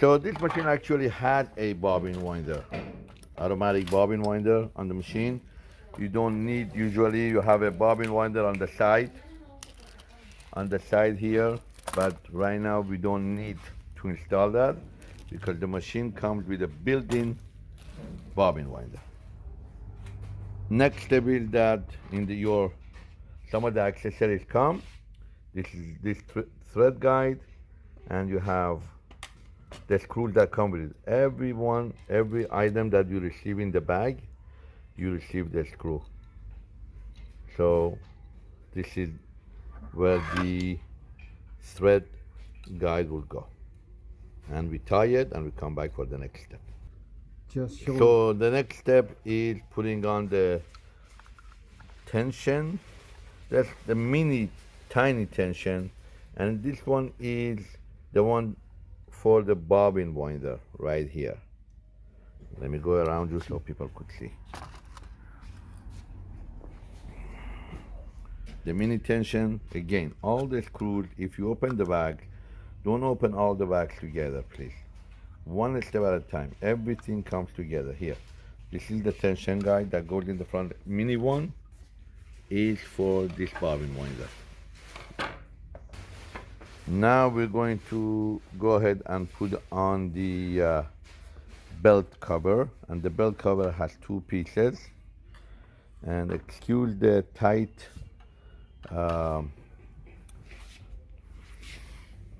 So this machine actually had a bobbin winder, automatic bobbin winder on the machine. You don't need, usually you have a bobbin winder on the side, on the side here, but right now we don't need to install that because the machine comes with a built-in bobbin winder. Next step is that in the, your, some of the accessories come. This is this thread guide and you have the screws that come with it. Every one, every item that you receive in the bag, you receive the screw. So this is where the thread guide will go. And we tie it and we come back for the next step. Just show So the next step is putting on the tension. That's the mini tiny tension. And this one is the one for the bobbin winder right here. Let me go around you so people could see. The mini tension, again, all the screws, if you open the bag, don't open all the bags together, please. One step at a time. Everything comes together here. This is the tension guide that goes in the front. Mini one is for this bobbin winder. Now we're going to go ahead and put on the uh, belt cover and the belt cover has two pieces. And excuse the tight um,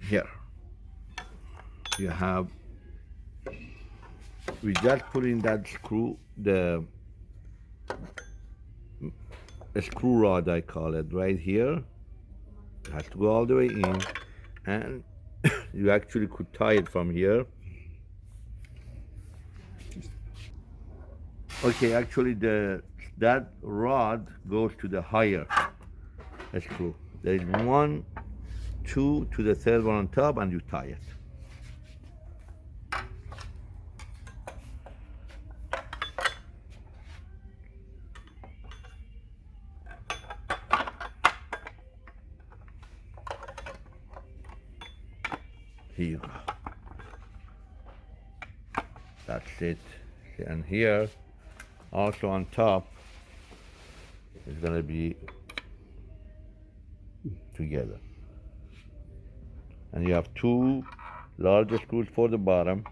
here. You have we just put in that screw the screw rod I call it right here. It has to go all the way in and you actually could tie it from here. Okay actually the that rod goes to the higher screw. There is one two to the third one on top and you tie it Here. That's it. And here, also on top, is gonna be together. And you have two larger screws for the bottom.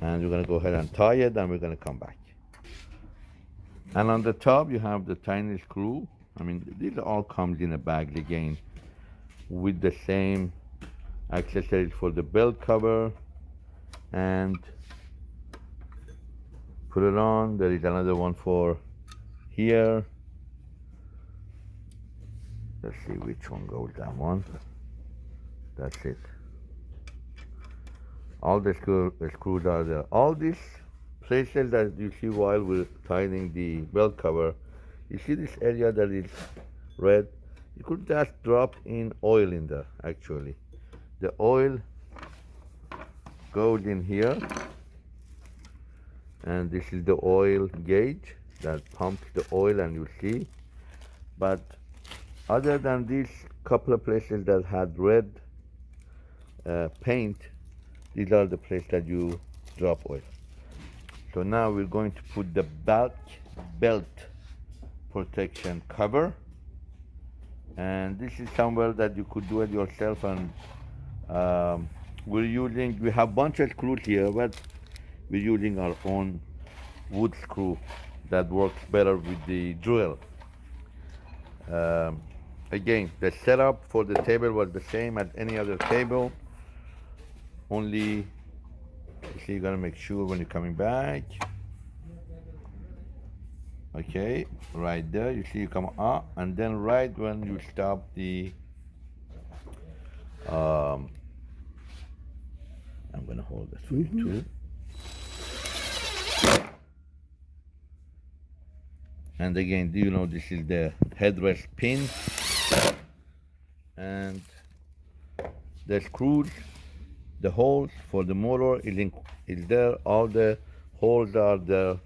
And we're gonna go ahead and tie it and we're gonna come back. And on the top you have the tiny screw. I mean, these all comes in a bag again with the same accessories for the belt cover. And put it on. There is another one for here. Let's see which one goes that one. That's it. All the, screw, the screws are there. All these places that you see while we're tightening the belt cover you see this area that is red you could just drop in oil in there actually. The oil goes in here. And this is the oil gauge that pumps the oil and you see. But other than these couple of places that had red uh, paint these are the places that you drop oil. So now we're going to put the back belt protection cover and this is somewhere that you could do it yourself and um, we're using we have bunch of screws here but we're using our own wood screw that works better with the drill. Um, again the setup for the table was the same as any other table only you're gonna make sure when you're coming back okay right there you see you come up and then right when you stop the um, I'm gonna hold this for you too. And again do you know this is the headrest pin? And the screws the holes for the motor is, in, is there all the holes are there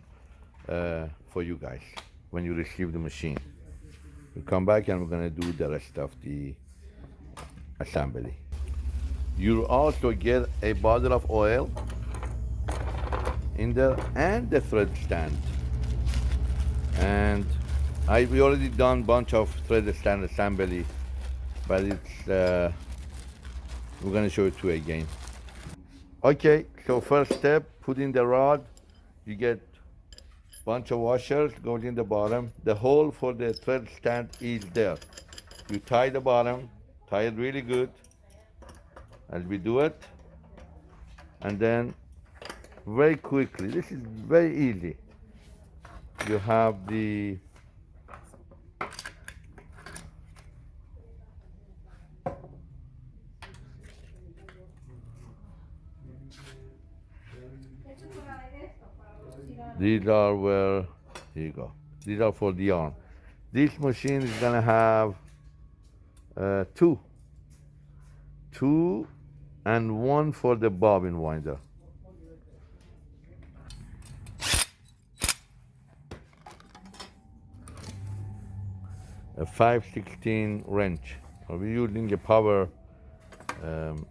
uh, for you guys when you receive the machine. We'll come back and we're gonna do the rest of the assembly. You also get a bottle of oil in there and the thread stand. And I we already done bunch of thread stand assembly, but it's uh, we're gonna show it to you again. Okay, so first step, put in the rod. You get bunch of washers goes in the bottom. The hole for the thread stand is there. You tie the bottom, tie it really good, as we do it, and then very quickly. This is very easy. You have the These are where, here you go. These are for the arm. This machine is gonna have uh, two. Two and one for the bobbin winder. A 516 wrench. We're using a power um,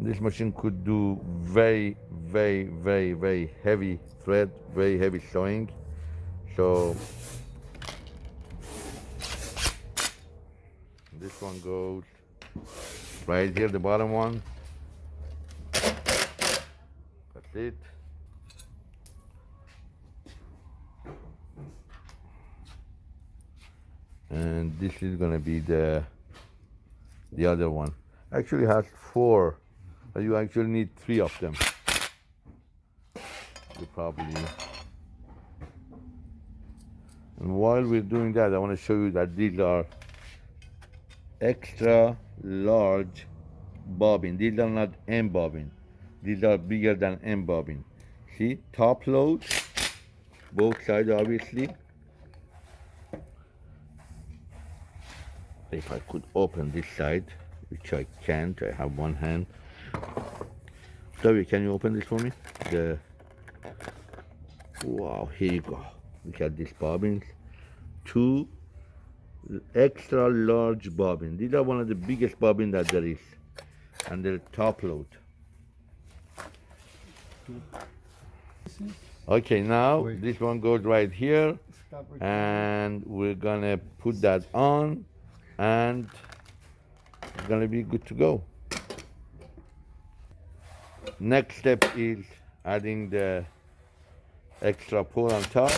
this machine could do very, very, very, very heavy thread, very heavy sewing. So this one goes right here, the bottom one. That's it. And this is gonna be the the other one. Actually has four you actually need three of them. You probably. And while we're doing that, I want to show you that these are extra large bobbin. These are not M bobbin. These are bigger than M bobbin. See, top load, both sides obviously. If I could open this side, which I can't, I have one hand. Toby, can you open this for me? The wow, here you go. Look at these bobbins. Two extra large bobbin. These are one of the biggest bobbin that there is. And they're top load. Okay, now Wait. this one goes right here. And we're gonna put that on and it's gonna be good to go. Next step is adding the extra pull on top.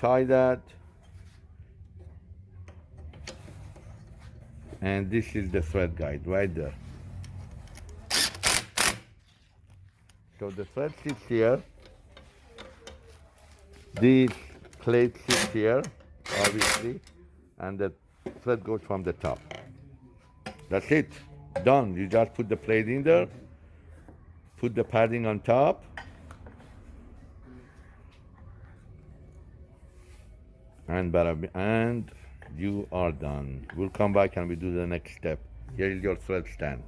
Tie that. And this is the thread guide right there. So the thread sits here. This plate sits here, obviously, and the thread goes from the top. That's it done. You just put the plate in there, put the padding on top, and and you are done. We'll come back and we do the next step. Here is your thread stand.